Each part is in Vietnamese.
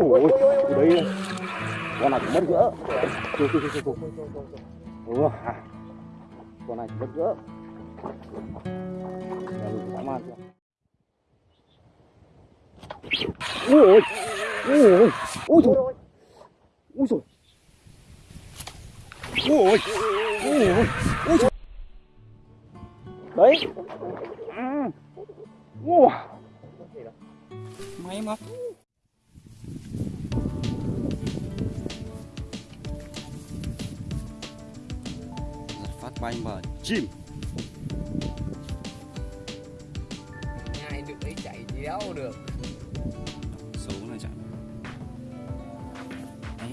ôi đấy. Con này chỉ mất gỡ. Chưa chưa chưa chưa ừ, à. con này chỉ mất gỡ. Dã man chưa ui ôi ui. Ôi ui trời. Ui trời. Ui ôi ui. Ôi ui trời. Đấy. Wow. máy móc bay mở chim Ngay được ấy chạy đéo được. Xấu này chạy ấy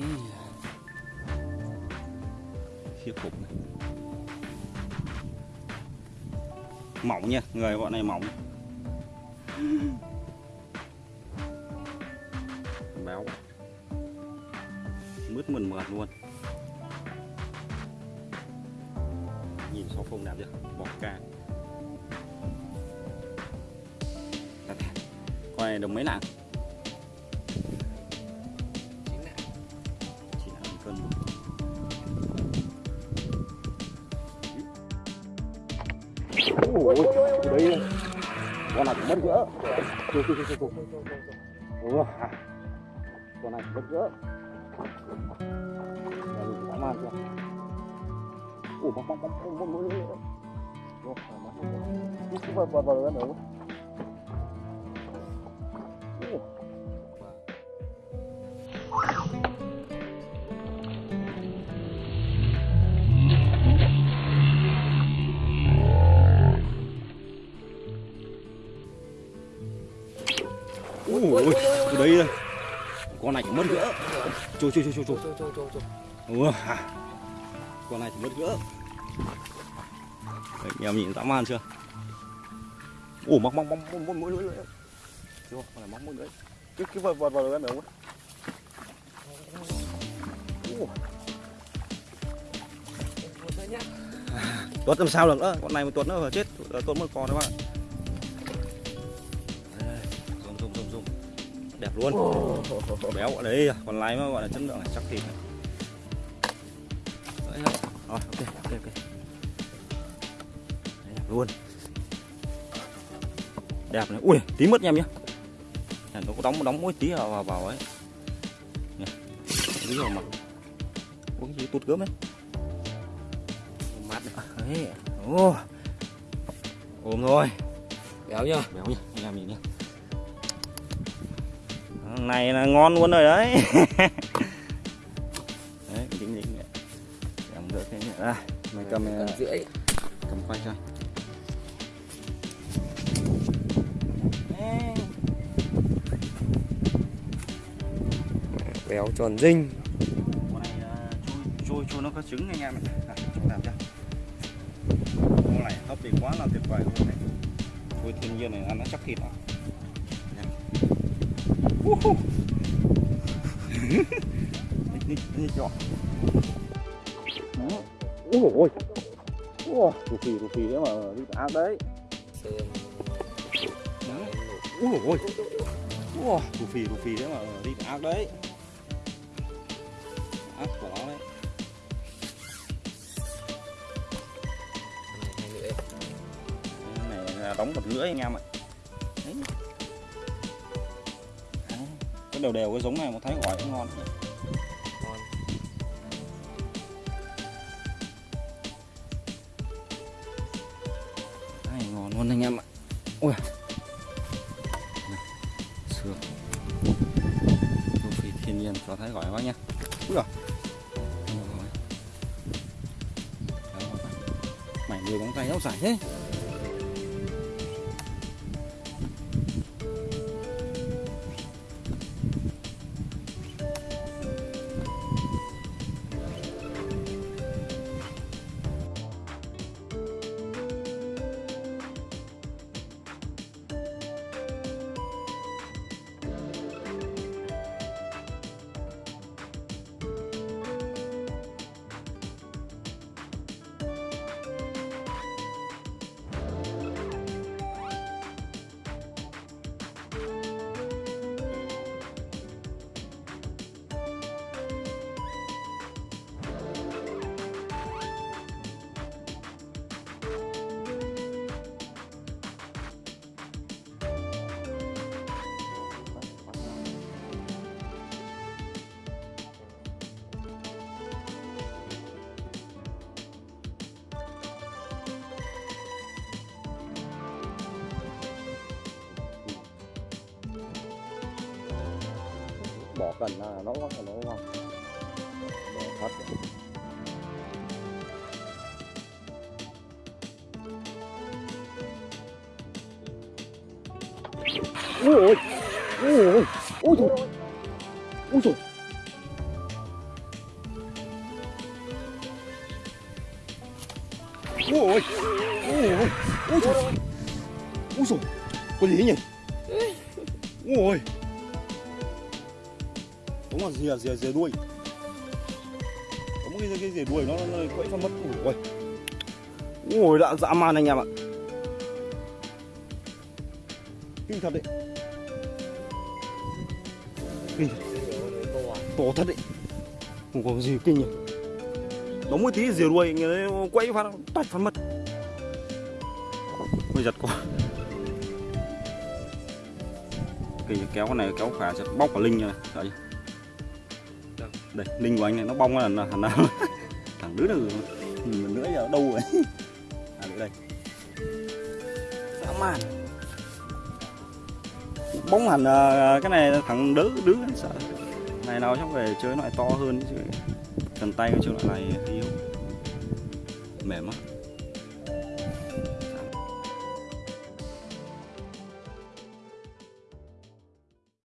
khiếp khủng này. Mỏng nha người bọn này mỏng. Béo. Mướt mượt mượt luôn nhìn sáu phông đẹp chưa bọc ca. Đặt thẻ. con này đồng mấy lạng cân. Ui ôi đấy con này mất gỡ ừ, à. con này mất gỡ man chưa ủa bóng bóng bóng bóng bóng bóng bóng có. Cứ vào vào vào vào nữa. Ủa. ui ui ui đây con này mất gỡ trôi trôi trôi trôi trôi Trôi trôi trôi trôi Ủa, à. Con này chỉ mất gỡ. Đấy, anh em nhìn dã man chưa? Ủa móc móc móc móc móc mũi lưỡi chưa con này móc mũi lưỡi cái cái vào vào vào Ủa, Một thôi nhá tuột làm sao được nữa? Con này mà tuột nữa là chết tuột một con đấy bạn zoom zoom zoom zoom đẹp luôn. Béo đấy còn lái mà gọi là chất lượng này chắc thịt này. Rồi ok ok ok. Đấy, đẹp luôn. Đẹp này. Ui tí mất nha em nhé nó có đóng đóng mỗi tí vào vào, vào ấy. Nè, tí vào mặt uống gì? Tụt gớm ấy. Mát à, đấy. Ô ôm rồi Béo nhá. Béo nhá. Anh em nhìn nhá? Này là ngon luôn rồi đấy. Đấy dính dính được cái nhẹ ra mày cầm Cần rưỡi. cầm quay cho. Béo tròn dinh. Con này à, chui chui nó có trứng anh em này à, chúng làm chưa con này hấp thì quá là tuyệt vời luôn đấy. Chui thiên nhiên này ăn nó chắc thịt à? Đi đi úi ôi ôi ôi rù phì rù phì đấy mà, đi ác đấy. Úi ôi ôi ôi rù phì rù phì đấy mà, đi ác đấy. Ác của nó đấy. Hai này là đóng một lưỡi anh em ạ. Đấy. Đấy. cái đều đều cái giống này một thái gỏi cũng ngon. Luôn anh em ạ. Ui. Sướng. Xương rù thiên nhiên cho thấy giỏi quá nha ui rồi mày đưa bóng tay áo dài thế. Bỏ cần là nó nó nó ngon bỏ thật. Ui ôi. Ui ôi. Ui trời ui trời ui ôi. Ui ôi. Ui trời ui trời có gì nhỉ? Ui ôi đúng là rìa rìa rìa đuôi. Có một cái cái rìa đuôi nó nó quẫy cho mất ui ui đã, dã man anh em ạ. Kinh thật đấy. Kinh thật. to thật đấy. Không có gì kinh nhỉ. Nó một tí rìa đuôi người đấy quẫy phát tạch phát mất. Ôi, giật quá. Kinh kéo cái này kéo khả chặt bóc cả linh như này. Đấy đây linh của anh này nó bong là là nào thằng đứa nữa mình nữa giờ đâu rồi. À đây. Dã man. Bóng hẳn à, à, cái này thằng đứa đứa sợ. Này nào chắc về chơi loại to hơn chứ. Cần tay cái chơi loại này yếu mềm á